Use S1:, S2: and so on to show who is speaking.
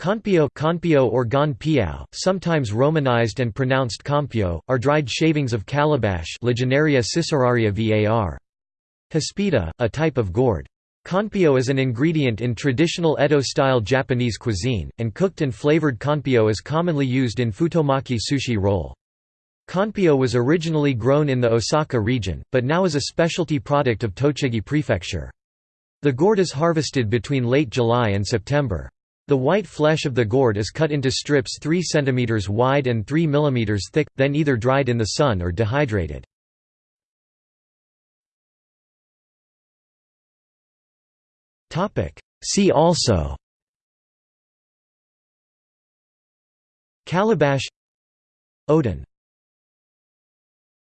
S1: Kanpyō, Kanpyō or Gon Piao, sometimes romanized and pronounced Compio, are dried shavings of calabash var. Hispida, a type of gourd. Kanpyō is an ingredient in traditional Edo-style Japanese cuisine, and cooked and flavored kanpyō is commonly used in futomaki sushi roll. Kanpyō was originally grown in the Osaka region, but now is a specialty product of Tochigi Prefecture. The gourd is harvested between late July and September. The white flesh of the gourd is cut into strips 3 cm wide and 3 mm thick, then either dried in the sun or dehydrated. See also Calabash Oden